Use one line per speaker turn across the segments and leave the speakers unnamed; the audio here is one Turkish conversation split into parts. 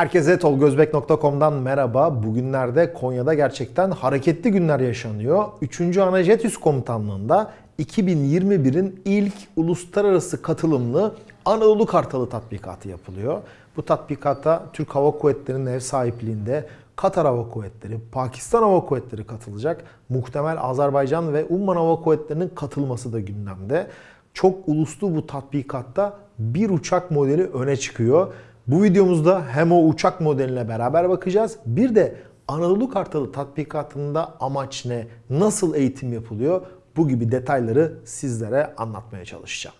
Herkese tolgozbek.com'dan merhaba. Bugünlerde Konya'da gerçekten hareketli günler yaşanıyor. 3. Anajetüs Komutanlığı'nda 2021'in ilk uluslararası katılımlı Anadolu Kartalı tatbikatı yapılıyor. Bu tatbikata Türk Hava Kuvvetleri'nin ev sahipliğinde Katar Hava Kuvvetleri, Pakistan Hava Kuvvetleri katılacak. Muhtemel Azerbaycan ve Umman Hava Kuvvetleri'nin katılması da gündemde. Çok uluslu bu tatbikatta bir uçak modeli öne çıkıyor. Bu videomuzda hem o uçak modeline beraber bakacağız. Bir de Anadolu Kartalı tatbikatında amaç ne? Nasıl eğitim yapılıyor? Bu gibi detayları sizlere anlatmaya çalışacağım.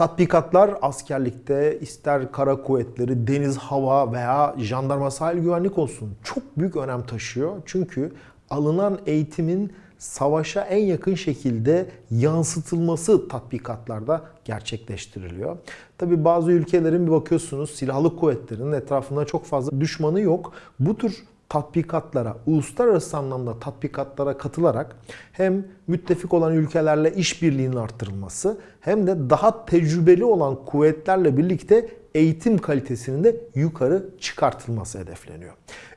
Tatbikatlar askerlikte ister kara kuvvetleri, deniz, hava veya jandarma sahil güvenlik olsun çok büyük önem taşıyor. Çünkü alınan eğitimin savaşa en yakın şekilde yansıtılması tatbikatlarda gerçekleştiriliyor. Tabi bazı ülkelerin bir bakıyorsunuz silahlı kuvvetlerinin etrafında çok fazla düşmanı yok. Bu tür tatbikatlara, uluslararası anlamda tatbikatlara katılarak hem müttefik olan ülkelerle işbirliğinin arttırılması hem de daha tecrübeli olan kuvvetlerle birlikte eğitim kalitesinin de yukarı çıkartılması hedefleniyor.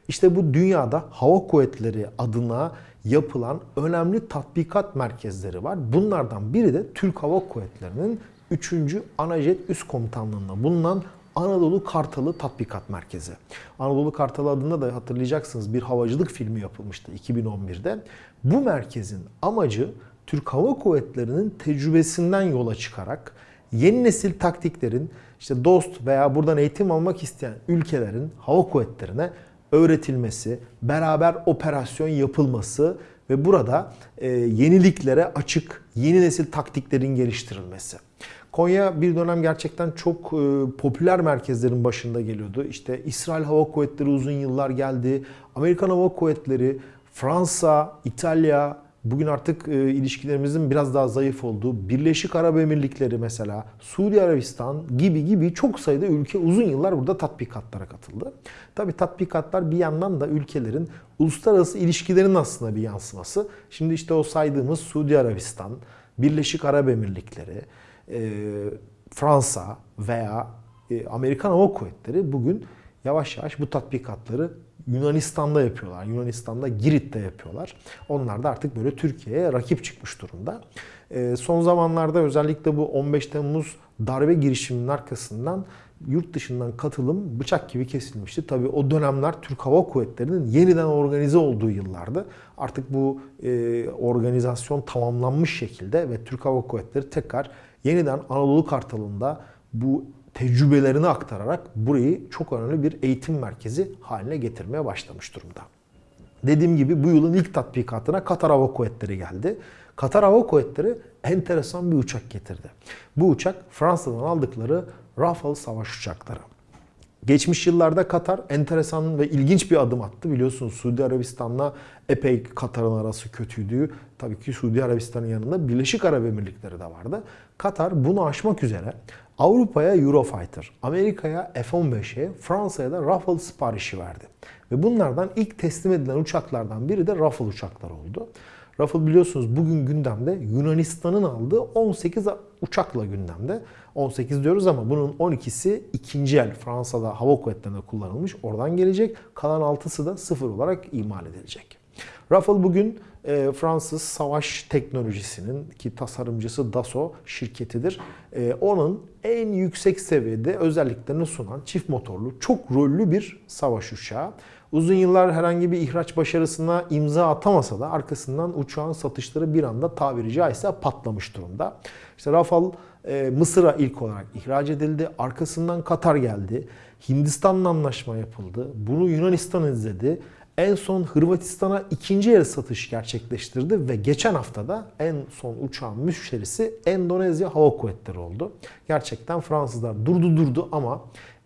İşte bu dünyada hava kuvvetleri adına yapılan önemli tatbikat merkezleri var. Bunlardan biri de Türk Hava Kuvvetleri'nin 3. Anajet Üst Komutanlığı'nda bulunan Anadolu Kartalı Tatbikat Merkezi. Anadolu Kartalı adında da hatırlayacaksınız bir havacılık filmi yapılmıştı 2011'de. Bu merkezin amacı Türk Hava Kuvvetleri'nin tecrübesinden yola çıkarak yeni nesil taktiklerin işte dost veya buradan eğitim almak isteyen ülkelerin hava kuvvetlerine öğretilmesi, beraber operasyon yapılması ve burada e, yeniliklere açık yeni nesil taktiklerin geliştirilmesi. Konya bir dönem gerçekten çok e, popüler merkezlerin başında geliyordu. İşte İsrail Hava Kuvvetleri uzun yıllar geldi. Amerikan Hava Kuvvetleri, Fransa, İtalya, bugün artık e, ilişkilerimizin biraz daha zayıf olduğu Birleşik Arap Emirlikleri mesela, Suudi Arabistan gibi gibi çok sayıda ülke uzun yıllar burada tatbikatlara katıldı. Tabi tatbikatlar bir yandan da ülkelerin uluslararası ilişkilerin aslında bir yansıması. Şimdi işte o saydığımız Suudi Arabistan, Birleşik Arap Emirlikleri, e, Fransa veya e, Amerikan Hava Kuvvetleri bugün yavaş yavaş bu tatbikatları Yunanistan'da yapıyorlar. Yunanistan'da Girit'te yapıyorlar. Onlar da artık böyle Türkiye'ye rakip çıkmış durumda. E, son zamanlarda özellikle bu 15 Temmuz darbe girişiminin arkasından yurt dışından katılım bıçak gibi kesilmişti. Tabii o dönemler Türk Hava Kuvvetleri'nin yeniden organize olduğu yıllardı. Artık bu e, organizasyon tamamlanmış şekilde ve Türk Hava Kuvvetleri tekrar yeniden Anadolu Kartalı'nda bu tecrübelerini aktararak burayı çok önemli bir eğitim merkezi haline getirmeye başlamış durumda. Dediğim gibi bu yılın ilk tatbikatına Katar Hava Kuvvetleri geldi. Katar Hava Kuvvetleri enteresan bir uçak getirdi. Bu uçak Fransa'dan aldıkları Rafale savaş uçakları. Geçmiş yıllarda Katar enteresan ve ilginç bir adım attı. Biliyorsunuz Suudi Arabistan'la epey Katar'ın arası kötüydü. Tabii ki Suudi Arabistan'ın yanında Birleşik Arap Emirlikleri de vardı. Katar bunu aşmak üzere Avrupa'ya Eurofighter, Amerika'ya F-15'e, Fransa'ya da Rafale siparişi verdi. Ve bunlardan ilk teslim edilen uçaklardan biri de Rafale uçaklar oldu. Rafale biliyorsunuz bugün gündemde Yunanistan'ın aldığı 18 uçakla gündemde. 18 diyoruz ama bunun 12'si ikinci el Fransa'da hava kuvvetlerinde kullanılmış. Oradan gelecek. Kalan 6'sı da sıfır olarak imal edilecek. Rafale bugün e, Fransız savaş teknolojisinin ki tasarımcısı Dassault şirketidir. E, onun en yüksek seviyede özelliklerini sunan çift motorlu, çok rollü bir savaş uçağı. Uzun yıllar herhangi bir ihraç başarısına imza atamasa da arkasından uçağın satışları bir anda tabiri caizse patlamış durumda. İşte Rafale e, Mısır'a ilk olarak ihraç edildi. Arkasından Katar geldi. Hindistan'la anlaşma yapıldı. Bunu Yunanistan izledi. En son Hırvatistan'a ikinci el satış gerçekleştirdi ve geçen haftada en son uçağın müşterisi Endonezya Hava Kuvvetleri oldu. Gerçekten Fransızlar durdu durdu ama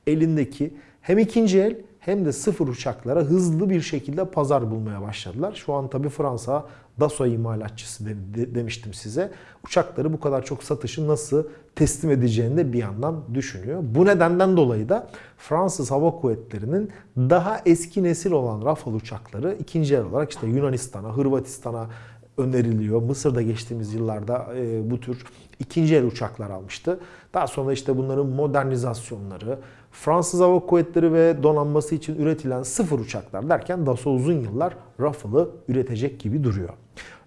elindeki hem ikinci el hem de sıfır uçaklara hızlı bir şekilde pazar bulmaya başladılar. Şu an tabii Fransa Dassault imalatçısı de, de, demiştim size. Uçakları bu kadar çok satışı nasıl teslim edeceğini de bir yandan düşünüyor. Bu nedenden dolayı da Fransız Hava Kuvvetleri'nin daha eski nesil olan Rafale uçakları ikinci el olarak işte Yunanistan'a, Hırvatistan'a öneriliyor. Mısır'da geçtiğimiz yıllarda e, bu tür ikinci el uçaklar almıştı. Daha sonra işte bunların modernizasyonları, Fransız Hava Kuvvetleri ve donanması için üretilen sıfır uçaklar derken Dassault uzun yıllar Rafale'ı üretecek gibi duruyor.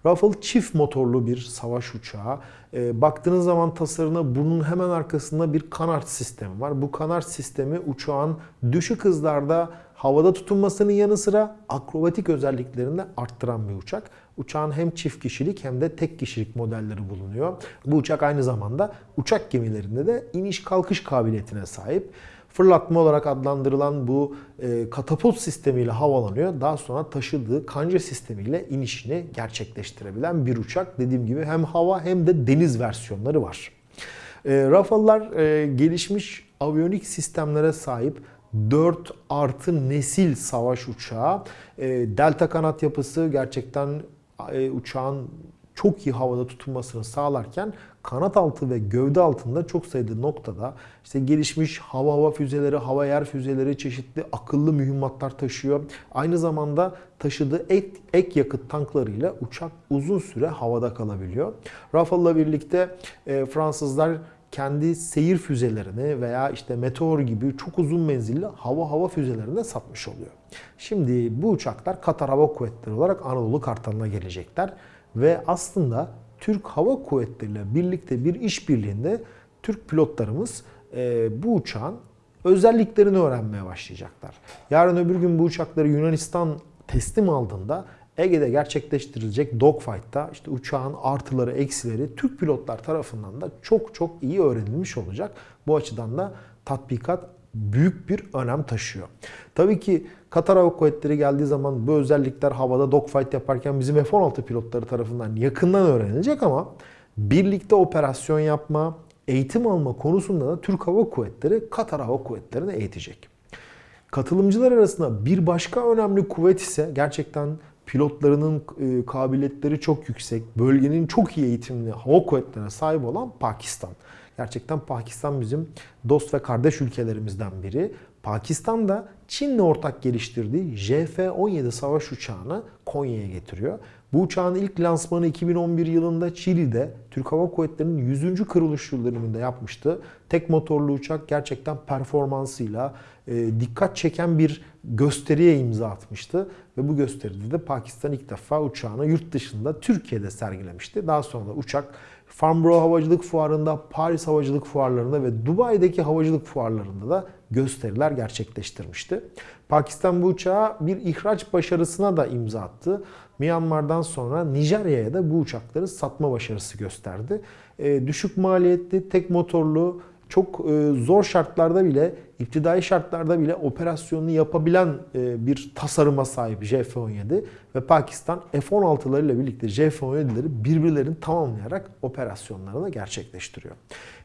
Rafale çift motorlu bir savaş uçağı. E, baktığınız zaman tasarına bunun hemen arkasında bir kanat sistemi var. Bu kanat sistemi uçağın düşük hızlarda havada tutunmasının yanı sıra akrobatik özelliklerini de arttıran bir uçak. Uçağın hem çift kişilik hem de tek kişilik modelleri bulunuyor. Bu uçak aynı zamanda uçak gemilerinde de iniş kalkış kabiliyetine sahip. Fırlatma olarak adlandırılan bu e, katapult sistemiyle havalanıyor. Daha sonra taşıdığı kanca sistemiyle inişini gerçekleştirebilen bir uçak. Dediğim gibi hem hava hem de deniz versiyonları var. E, Rafale'lar e, gelişmiş aviyonik sistemlere sahip 4 artı nesil savaş uçağı. E, delta kanat yapısı gerçekten e, uçağın çok iyi havada tutulmasını sağlarken kanat altı ve gövde altında çok sayıda noktada işte gelişmiş hava hava füzeleri, hava yer füzeleri, çeşitli akıllı mühimmatlar taşıyor. Aynı zamanda taşıdığı ek, ek yakıt tanklarıyla uçak uzun süre havada kalabiliyor. Rafale'la birlikte e, Fransızlar kendi seyir füzelerini veya işte meteor gibi çok uzun menzilli hava hava füzelerini de satmış oluyor. Şimdi bu uçaklar Katar Hava Kuvvetleri olarak Anadolu Kartalı'na gelecekler ve aslında Türk Hava Kuvvetleri ile birlikte bir işbirliğinde Türk pilotlarımız e, bu uçağın özelliklerini öğrenmeye başlayacaklar. Yarın öbür gün bu uçakları Yunanistan teslim aldığında Ege'de gerçekleştirilecek dogfight'ta işte uçağın artıları, eksileri Türk pilotlar tarafından da çok çok iyi öğrenilmiş olacak. Bu açıdan da tatbikat büyük bir önem taşıyor. Tabii ki Katar Hava Kuvvetleri geldiği zaman bu özellikler havada dogfight yaparken bizim F-16 pilotları tarafından yakından öğrenilecek ama birlikte operasyon yapma, eğitim alma konusunda da Türk Hava Kuvvetleri Katar Hava Kuvvetleri'ni eğitecek. Katılımcılar arasında bir başka önemli kuvvet ise gerçekten pilotlarının e, kabiliyetleri çok yüksek, bölgenin çok iyi eğitimli hava kuvvetlerine sahip olan Pakistan. Gerçekten Pakistan bizim dost ve kardeş ülkelerimizden biri. Pakistan da Çin'le ortak geliştirdiği JF-17 savaş uçağını Konya'ya getiriyor. Bu uçağın ilk lansmanı 2011 yılında Çili'de Türk Hava Kuvvetleri'nin 100. kırılış yıl yapmıştı. Tek motorlu uçak gerçekten performansıyla e, dikkat çeken bir gösteriye imza atmıştı. Ve bu gösteride de Pakistan ilk defa uçağını yurt dışında Türkiye'de sergilemişti. Daha sonra da uçak Farnborough Havacılık Fuarı'nda, Paris Havacılık Fuarları'nda ve Dubai'deki havacılık fuarlarında da gösteriler gerçekleştirmişti. Pakistan bu uçağa bir ihraç başarısına da imza attı. Myanmar'dan sonra Nijerya'ya da bu uçakları satma başarısı gösterdi. E, düşük maliyetli, tek motorlu, çok e, zor şartlarda bile, iptidai şartlarda bile operasyonunu yapabilen e, bir tasarıma sahip JF-17 ve Pakistan F-16'larıyla birlikte JF-17'leri birbirlerini tamamlayarak operasyonlarını gerçekleştiriyor.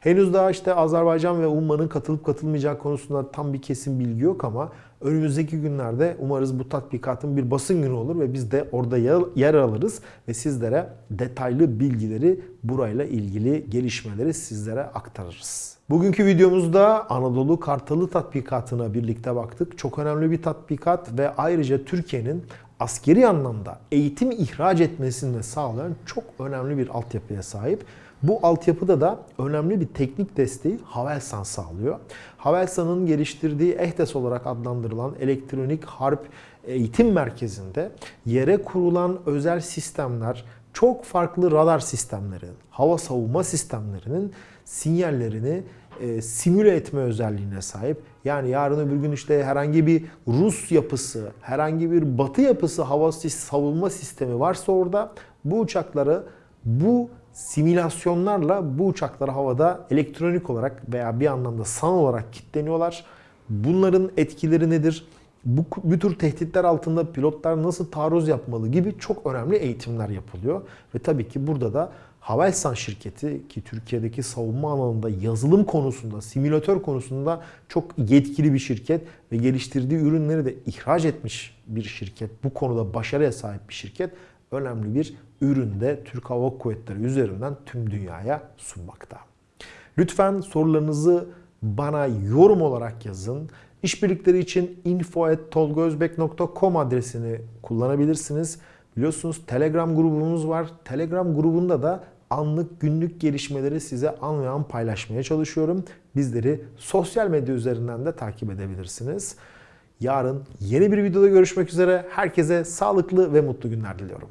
Henüz daha işte Azerbaycan ve Umman'ın katılıp katılmayacağı konusunda tam bir kesin bilgi yok ama önümüzdeki günlerde umarız bu tatbikatın bir basın günü olur ve biz de orada yer alırız ve sizlere detaylı bilgileri burayla ilgili gelişmeleri sizlere aktarırız. Bugünkü videomuzda Anadolu Kartalı tatbikatına birlikte baktık. Çok önemli bir tatbikat ve ayrıca Türkiye'nin askeri anlamda eğitim ihraç etmesini de sağlayan çok önemli bir altyapıya sahip. Bu altyapıda da önemli bir teknik desteği Havelsan sağlıyor. Havelsan'ın geliştirdiği EHTES olarak adlandırılan elektronik harp eğitim merkezinde yere kurulan özel sistemler, çok farklı radar sistemleri, hava savunma sistemlerinin sinyallerini e, simüle etme özelliğine sahip. Yani yarın öbür gün işte herhangi bir Rus yapısı, herhangi bir Batı yapısı hava savunma sistemi varsa orada bu uçakları bu simülasyonlarla bu uçaklar havada elektronik olarak veya bir anlamda san olarak kilitleniyorlar. Bunların etkileri nedir? Bu, bu tür tehditler altında pilotlar nasıl taarruz yapmalı gibi çok önemli eğitimler yapılıyor. Ve tabii ki burada da Havelsan şirketi ki Türkiye'deki savunma alanında yazılım konusunda, simülatör konusunda çok yetkili bir şirket ve geliştirdiği ürünleri de ihraç etmiş bir şirket. Bu konuda başarıya sahip bir şirket. Önemli bir üründe Türk Hava Kuvvetleri üzerinden tüm dünyaya sunmakta. Lütfen sorularınızı bana yorum olarak yazın. İşbirlikleri için info.tolgozbek.com adresini kullanabilirsiniz. Biliyorsunuz Telegram grubumuz var. Telegram grubunda da anlık günlük gelişmeleri size an ve an paylaşmaya çalışıyorum. Bizleri sosyal medya üzerinden de takip edebilirsiniz. Yarın yeni bir videoda görüşmek üzere. Herkese sağlıklı ve mutlu günler diliyorum.